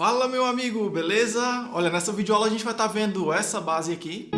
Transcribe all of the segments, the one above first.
Fala meu amigo, beleza? Olha, nessa videoaula a gente vai estar tá vendo essa base aqui.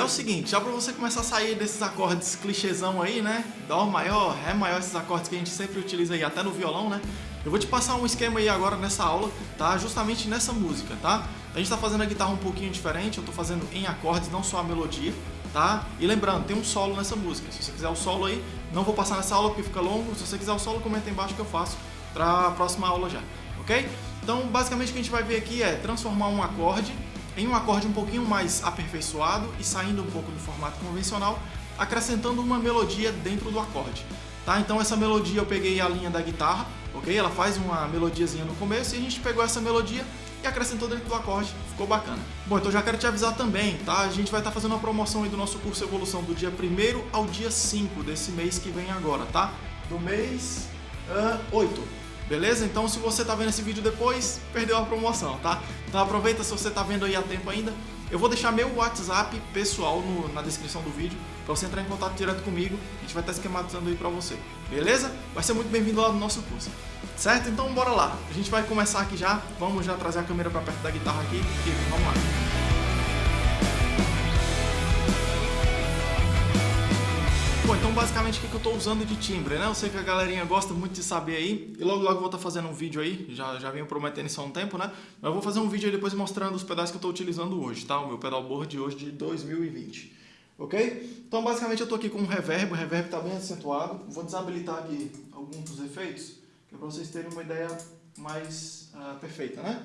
É o seguinte, já para você começar a sair desses acordes clichêzão aí, né? Dó maior, Ré maior, esses acordes que a gente sempre utiliza aí, até no violão, né? Eu vou te passar um esquema aí agora nessa aula, tá? Justamente nessa música, tá? A gente tá fazendo a guitarra um pouquinho diferente, eu tô fazendo em acordes, não só a melodia, tá? E lembrando, tem um solo nessa música. Se você quiser o solo aí, não vou passar nessa aula porque fica longo. Se você quiser o solo, comenta aí embaixo que eu faço pra próxima aula já, ok? Então, basicamente o que a gente vai ver aqui é transformar um acorde em um acorde um pouquinho mais aperfeiçoado e saindo um pouco do formato convencional, acrescentando uma melodia dentro do acorde. Tá? Então essa melodia eu peguei a linha da guitarra, ok? Ela faz uma melodiazinha no começo e a gente pegou essa melodia e acrescentou dentro do acorde, ficou bacana. Bom, então já quero te avisar também, tá? A gente vai estar tá fazendo uma promoção aí do nosso curso Evolução do dia 1 ao dia 5 desse mês que vem agora, tá? Do mês uh, 8. Beleza? Então se você está vendo esse vídeo depois, perdeu a promoção, tá? Então aproveita se você está vendo aí a tempo ainda. Eu vou deixar meu WhatsApp pessoal no, na descrição do vídeo para você entrar em contato direto comigo. A gente vai estar tá esquematizando aí para você. Beleza? Vai ser muito bem-vindo lá no nosso curso. Certo? Então bora lá. A gente vai começar aqui já. Vamos já trazer a câmera para perto da guitarra aqui. E vamos lá. Bom, então basicamente o que eu estou usando de timbre, né? Eu sei que a galerinha gosta muito de saber aí, e logo logo vou estar tá fazendo um vídeo aí, já, já venho prometendo isso há um tempo, né? Mas eu vou fazer um vídeo aí depois mostrando os pedais que eu estou utilizando hoje, tá? O meu pedalboard de hoje de 2020, ok? Então basicamente eu estou aqui com um reverb, o reverb está bem acentuado, vou desabilitar aqui alguns dos efeitos, que é para vocês terem uma ideia mais uh, perfeita, né?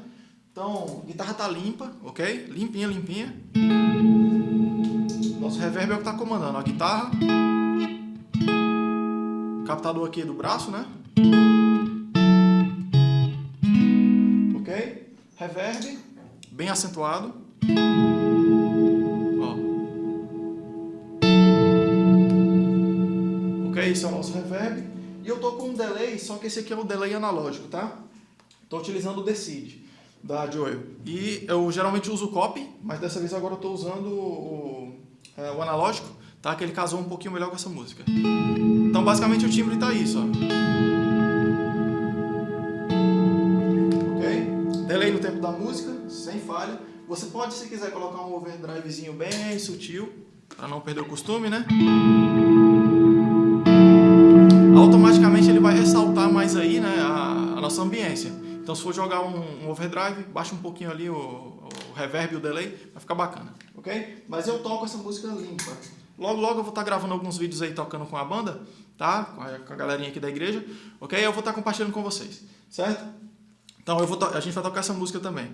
Então, a guitarra está limpa, ok? Limpinha, limpinha. Nosso reverb é o que está comandando a guitarra captador aqui do braço, né? Ok? Reverb, bem acentuado. Ó. Ok, esse é o nosso reverb. E eu tô com um delay, só que esse aqui é o delay analógico, tá? Tô utilizando o Decide da Joel. E eu geralmente uso o copy, mas dessa vez agora eu tô usando o, é, o analógico tá? Que ele casou um pouquinho melhor com essa música. Então, basicamente, o timbre tá isso, ó. Ok? Delay no tempo da música, sem falha. Você pode, se quiser, colocar um overdrivezinho bem sutil, para não perder o costume, né? Automaticamente ele vai ressaltar mais aí, né, a, a nossa ambiência. Então, se for jogar um, um overdrive, baixa um pouquinho ali o, o reverb e o delay, vai ficar bacana, ok? Mas eu toco essa música limpa. Logo, logo eu vou estar gravando alguns vídeos aí tocando com a banda, tá? Com a, com a galerinha aqui da igreja, ok? Eu vou estar compartilhando com vocês, certo? Então eu vou a gente vai tocar essa música também.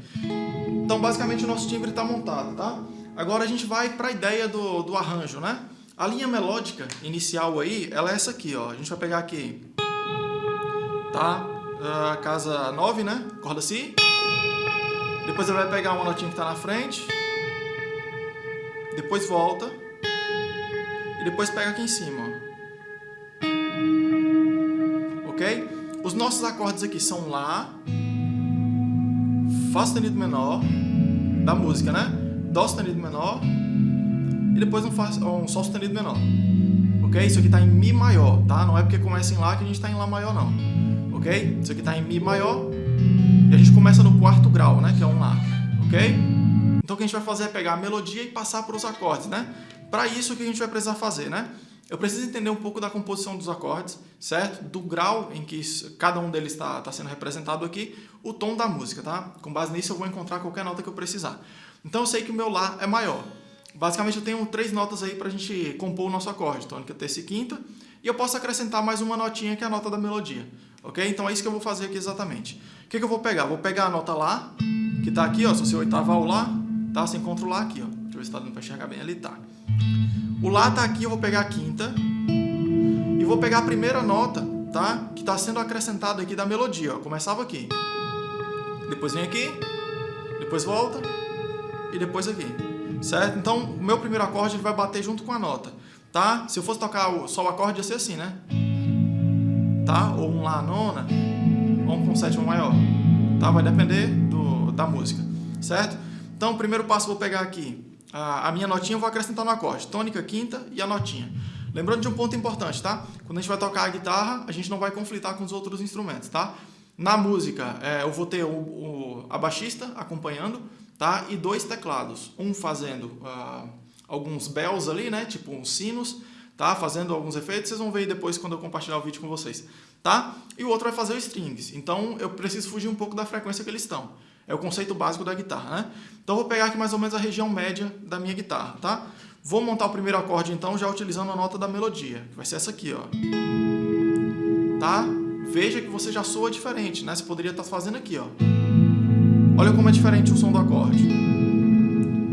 Então basicamente o nosso timbre está montado, tá? Agora a gente vai para a ideia do, do arranjo, né? A linha melódica inicial aí, ela é essa aqui, ó. A gente vai pegar aqui, tá? A casa 9, né? Corda Si. Depois ele vai pegar uma notinha que está na frente. Depois volta e depois pega aqui em cima. Os nossos acordes aqui são Lá, Fá sustenido menor, da música, né? Dó sustenido menor e depois um, um Sol sustenido menor. Ok? Isso aqui está em Mi maior, tá? Não é porque começa em Lá que a gente está em Lá maior, não. Ok? Isso aqui está em Mi maior e a gente começa no quarto grau, né? Que é um Lá. Ok? Então o que a gente vai fazer é pegar a melodia e passar para os acordes, né? Para isso, o que a gente vai precisar fazer, né? Eu preciso entender um pouco da composição dos acordes, certo? Do grau em que cada um deles está tá sendo representado aqui, o tom da música, tá? Com base nisso eu vou encontrar qualquer nota que eu precisar. Então eu sei que o meu Lá é maior. Basicamente eu tenho três notas aí para a gente compor o nosso acorde, tônica, terça e quinta, e eu posso acrescentar mais uma notinha que é a nota da melodia, ok? Então é isso que eu vou fazer aqui exatamente. O que, que eu vou pegar? Vou pegar a nota Lá, que está aqui, ó, se você oitava o Lá, tá? Você encontra o Lá aqui, ó. Deixa eu ver se está dando para enxergar bem ali, tá. O Lá está aqui, eu vou pegar a quinta e vou pegar a primeira nota, tá? Que está sendo acrescentada aqui da melodia, ó. Começava aqui. Depois vem aqui, depois volta e depois aqui, certo? Então, o meu primeiro acorde ele vai bater junto com a nota, tá? Se eu fosse tocar só o acorde, ia ser assim, né? tá? Ou um Lá nona, ou um com sétima maior, tá? Vai depender do, da música, certo? Então, o primeiro passo eu vou pegar aqui a, a minha notinha, eu vou acrescentar no acorde, tônica, quinta e a notinha. Lembrando de um ponto importante, tá? Quando a gente vai tocar a guitarra, a gente não vai conflitar com os outros instrumentos, tá? Na música, é, eu vou ter o, o, a baixista acompanhando, tá? E dois teclados, um fazendo uh, alguns bells ali, né? Tipo uns sinos, tá? Fazendo alguns efeitos, vocês vão ver depois quando eu compartilhar o vídeo com vocês, tá? E o outro vai fazer os strings, então eu preciso fugir um pouco da frequência que eles estão. É o conceito básico da guitarra, né? Então vou pegar aqui mais ou menos a região média da minha guitarra, tá? Vou montar o primeiro acorde então já utilizando a nota da melodia, que vai ser essa aqui, ó. Tá? Veja que você já soa diferente, né? Você poderia estar fazendo aqui, ó. Olha como é diferente o som do acorde.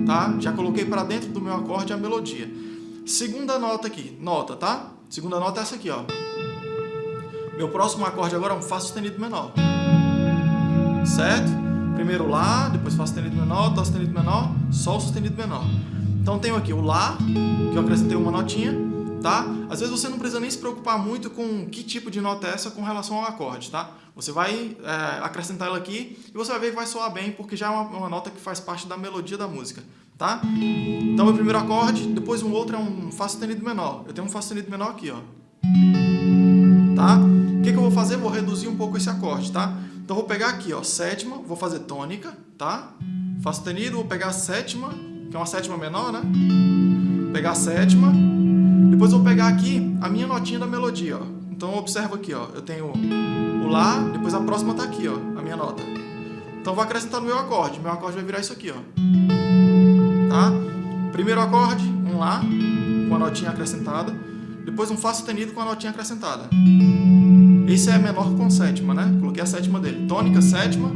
Tá? Já coloquei para dentro do meu acorde a melodia. Segunda nota aqui, nota, tá? Segunda nota é essa aqui, ó. Meu próximo acorde agora é um Fá sustenido menor. Certo? Primeiro Lá, depois Fá sustenido menor, Dó sustenido menor, Sol sustenido menor. Então tenho aqui o Lá, que eu acrescentei uma notinha, tá? Às vezes você não precisa nem se preocupar muito com que tipo de nota é essa com relação ao acorde, tá? Você vai é, acrescentar ela aqui e você vai ver que vai soar bem, porque já é uma, uma, nota que faz parte da melodia da música, tá? Então, meu primeiro acorde, depois um outro é um Fá sustenido menor. Eu tenho um Fá sustenido menor aqui, ó. Tá? O que, que eu vou fazer? Vou reduzir um pouco esse acorde, tá? Então, vou pegar aqui, ó, sétima, vou fazer tônica, tá? Fá sustenido, vou pegar a sétima, que é uma sétima menor, né? Vou pegar a sétima. Depois vou pegar aqui a minha notinha da melodia, ó. Então observa aqui, ó. Eu tenho o Lá, depois a próxima tá aqui, ó, a minha nota. Então vou acrescentar no meu acorde. Meu acorde vai virar isso aqui, ó. Tá? Primeiro acorde, um Lá, com a notinha acrescentada. Depois um Fá sustenido com a notinha acrescentada. Esse é menor com sétima, né? Coloquei a sétima dele. Tônica, sétima.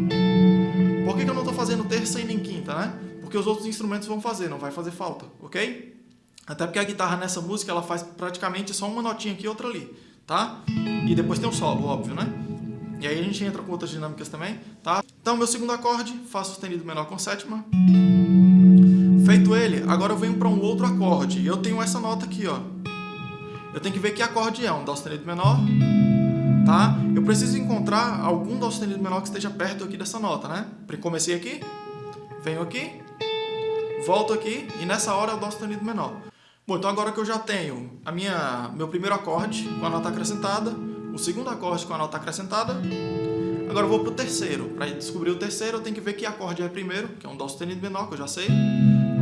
Por que, que eu não estou fazendo terça e nem quinta, né? porque os outros instrumentos vão fazer, não vai fazer falta, ok? Até porque a guitarra nessa música ela faz praticamente só uma notinha aqui e outra ali, tá? E depois tem o solo, óbvio, né? E aí a gente entra com outras dinâmicas também, tá? Então, meu segundo acorde, Fá sustenido menor com sétima. Feito ele, agora eu venho para um outro acorde. Eu tenho essa nota aqui, ó. Eu tenho que ver que acorde é, um Dó sustenido menor, tá? Eu preciso encontrar algum Dó sustenido menor que esteja perto aqui dessa nota, né? Comecei aqui, venho aqui, volto aqui e nessa hora eu dou sustenido menor. Bom, então agora que eu já tenho a minha, meu primeiro acorde com a nota acrescentada, o segundo acorde com a nota acrescentada, agora eu vou para o terceiro. Para descobrir o terceiro, eu tenho que ver que acorde é primeiro, que é um Dó sustenido menor, que eu já sei,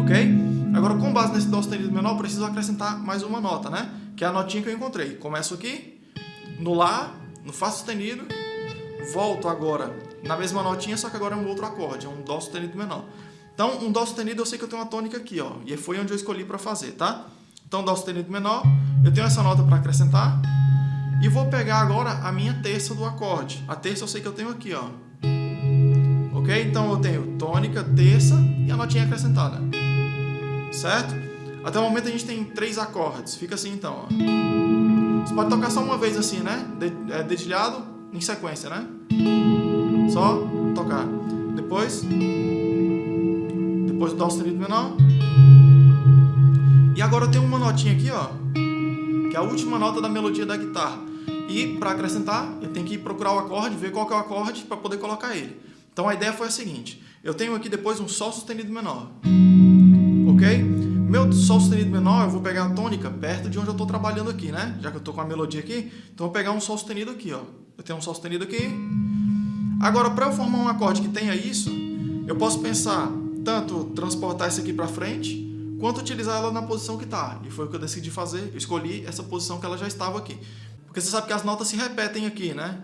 ok? Agora, com base nesse Dó sustenido menor, preciso acrescentar mais uma nota, né? Que é a notinha que eu encontrei. Começo aqui, no Lá, no Fá sustenido, volto agora na mesma notinha, só que agora é um outro acorde, é um Dó sustenido menor. Então, um Dó sustenido eu sei que eu tenho uma tônica aqui, ó, e foi onde eu escolhi para fazer, tá? Então, Dó sustenido menor, eu tenho essa nota para acrescentar, e vou pegar agora a minha terça do acorde. A terça eu sei que eu tenho aqui, ó. Ok? Então, eu tenho tônica, terça e a notinha acrescentada. Certo? Até o momento a gente tem três acordes. Fica assim, então, ó. Você pode tocar só uma vez assim, né? É, dedilhado em sequência, né? Só tocar. Depois depois o Dó sustenido menor. E agora tenho uma notinha aqui, ó, que é a última nota da melodia da guitarra. E para acrescentar, eu tenho que procurar o acorde, ver qual é o acorde para poder colocar ele. Então a ideia foi a seguinte, eu tenho aqui depois um Sol sustenido menor? Meu Sol sustenido menor, eu vou pegar a tônica perto de onde eu estou trabalhando aqui, né? Já que eu estou com a melodia aqui, então eu vou pegar um Sol sustenido aqui, ó. Eu tenho um Sol sustenido aqui. Agora, para eu formar um acorde que tenha isso, eu posso pensar tanto transportar isso aqui para frente, quanto utilizar ela na posição que está. E foi o que eu decidi fazer, eu escolhi essa posição que ela já estava aqui. Porque você sabe que as notas se repetem aqui, né?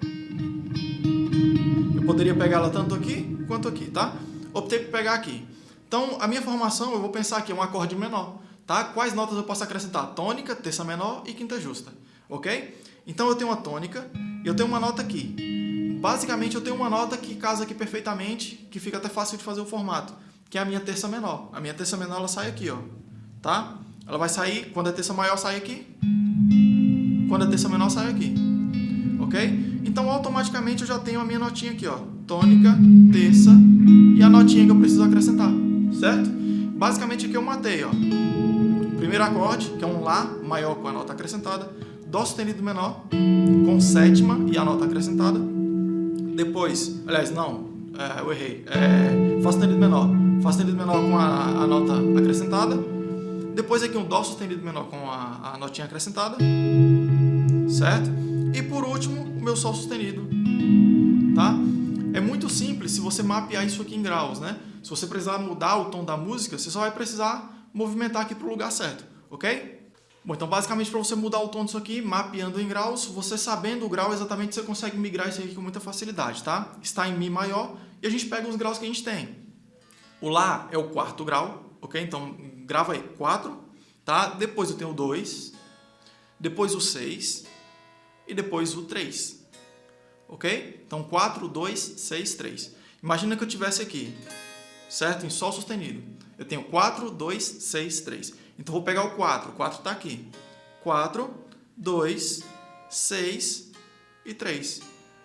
Eu poderia pegar ela tanto aqui, quanto aqui, tá? Optei por pegar aqui. Então, a minha formação, eu vou pensar aqui, é um acorde menor, tá? Quais notas eu posso acrescentar? Tônica, terça menor e quinta justa, ok? Então, eu tenho uma tônica e eu tenho uma nota aqui. Basicamente, eu tenho uma nota que casa aqui perfeitamente, que fica até fácil de fazer o formato que é a minha terça menor. A minha terça menor ela sai aqui, ó, tá? Ela vai sair, quando a terça maior sai aqui, quando a terça menor sai aqui, ok? Então automaticamente eu já tenho a minha notinha aqui, ó, tônica, terça e a notinha que eu preciso acrescentar, certo? Basicamente aqui eu matei, ó, primeiro acorde, que é um Lá maior com a nota acrescentada, Dó sustenido menor com sétima e a nota acrescentada. Depois, aliás, não, é, eu errei. É, Fá sustenido menor. Fá sustenido menor com a, a, nota acrescentada. Depois aqui um Dó sustenido menor com a, a notinha acrescentada. Certo? E por último, o meu Sol sustenido. Tá? Você mapear isso aqui em graus, né? Se você precisar mudar o tom da música, você só vai precisar movimentar aqui para o lugar certo, ok? Bom, então basicamente para você mudar o tom disso aqui, mapeando em graus, você sabendo o grau exatamente, você consegue migrar isso aqui com muita facilidade, tá? Está em Mi maior e a gente pega os graus que a gente tem. O Lá é o quarto grau, ok? Então grava aí 4, tá? Depois eu tenho o 2, depois o 6 e depois o 3, ok? Então 4, 2, 6, 3. Imagina que eu tivesse aqui, certo? Em Sol sustenido. Eu tenho 4, 2, 6, 3. Então, vou pegar o 4. O 4 está aqui. 4, 2, 6 e 3.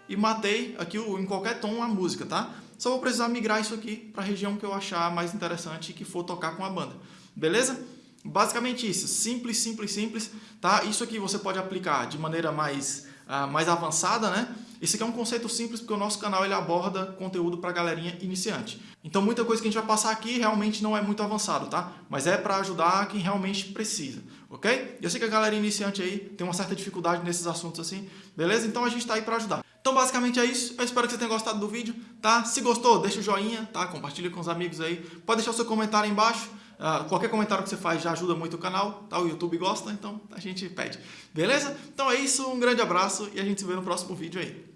E matei aqui em qualquer tom a música, tá? Só vou precisar migrar isso aqui para a região que eu achar mais interessante e que for tocar com a banda. Beleza? Basicamente isso. Simples, simples, simples. Tá? Isso aqui você pode aplicar de maneira mais, uh, mais avançada, né? Esse aqui é um conceito simples porque o nosso canal ele aborda conteúdo para galerinha iniciante. Então muita coisa que a gente vai passar aqui realmente não é muito avançado, tá? Mas é para ajudar quem realmente precisa, ok? Eu sei que a galera iniciante aí tem uma certa dificuldade nesses assuntos assim, beleza? Então a gente está aí para ajudar. Então basicamente é isso, eu espero que você tenha gostado do vídeo, tá? Se gostou, deixa o joinha, tá? Compartilha com os amigos aí, pode deixar o seu comentário aí embaixo, Uh, qualquer comentário que você faz já ajuda muito o canal, tá? O YouTube gosta, então a gente pede. Beleza? Então é isso, um grande abraço e a gente se vê no próximo vídeo aí.